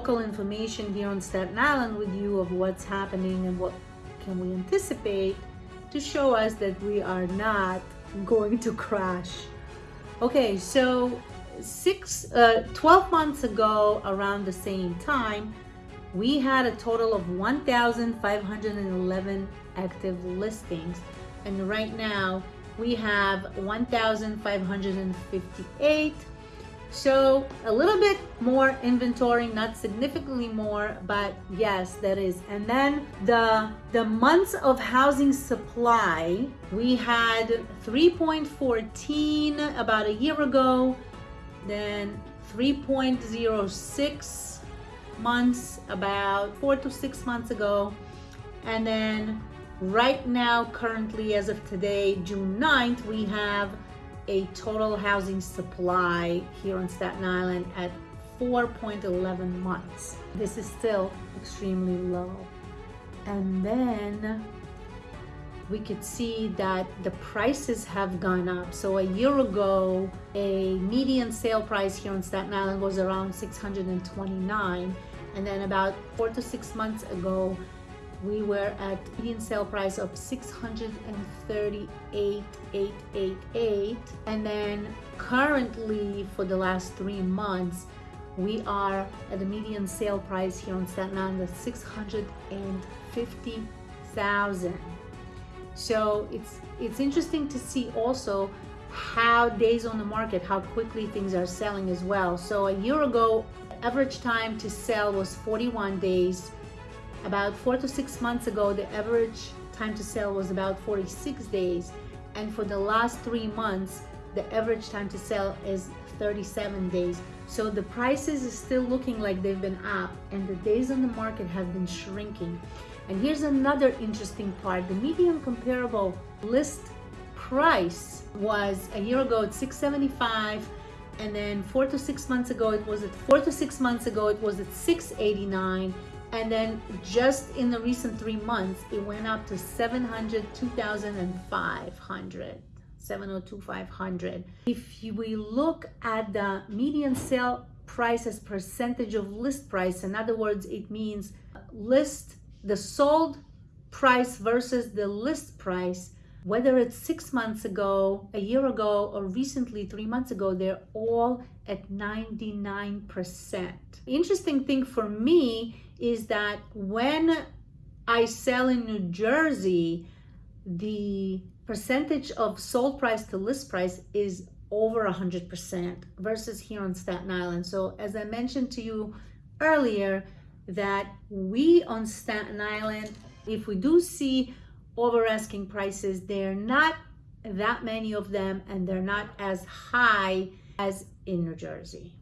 local information here on Staten Island with you of what's happening and what can we anticipate to show us that we are not going to crash. Okay, so six, uh, 12 months ago, around the same time, we had a total of 1,511 active listings. And right now we have 1,558 so a little bit more inventory, not significantly more, but yes, that is. And then the, the months of housing supply, we had 3.14 about a year ago, then 3.06 months about four to six months ago. And then right now, currently as of today, June 9th, we have a total housing supply here on Staten Island at 4.11 months. This is still extremely low. And then we could see that the prices have gone up. So a year ago, a median sale price here on Staten Island was around 629. And then about four to six months ago, we were at median sale price of 638,888 and then currently for the last three months we are at a median sale price here on Staten Island of 650,000 so it's it's interesting to see also how days on the market how quickly things are selling as well. So a year ago average time to sell was 41 days about four to six months ago, the average time to sell was about 46 days. And for the last three months, the average time to sell is 37 days. So the prices is still looking like they've been up and the days on the market have been shrinking. And here's another interesting part. The median comparable list price was a year ago at 675 and then four to six months ago it was at four to six months ago it was at 689 and then just in the recent three months it went up to 700 2500 702 if we look at the median sale price as percentage of list price in other words it means list the sold price versus the list price whether it's six months ago, a year ago, or recently three months ago, they're all at 99%. Interesting thing for me is that when I sell in New Jersey, the percentage of sold price to list price is over 100% versus here on Staten Island. So as I mentioned to you earlier, that we on Staten Island, if we do see over asking prices, they're not that many of them and they're not as high as in New Jersey.